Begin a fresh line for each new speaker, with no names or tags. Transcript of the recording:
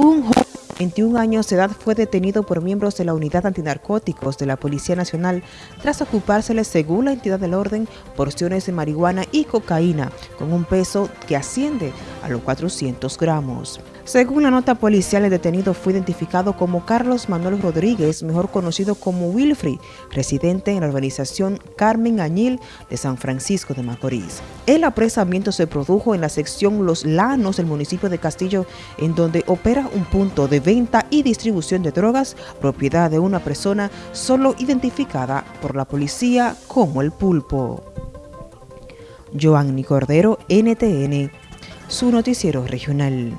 Un joven de 21 años de edad fue detenido por miembros de la Unidad Antinarcóticos de la Policía Nacional tras ocupársele, según la entidad del orden, porciones de marihuana y cocaína con un peso que asciende a los 400 gramos. Según la nota policial, el detenido fue identificado como Carlos Manuel Rodríguez, mejor conocido como Wilfrey, residente en la urbanización Carmen Añil de San Francisco de Macorís. El apresamiento se produjo en la sección Los Lanos del municipio de Castillo, en donde opera un punto de venta y distribución de drogas, propiedad de una persona solo identificada por la policía como el pulpo. Joanny Cordero, NTN, su noticiero regional.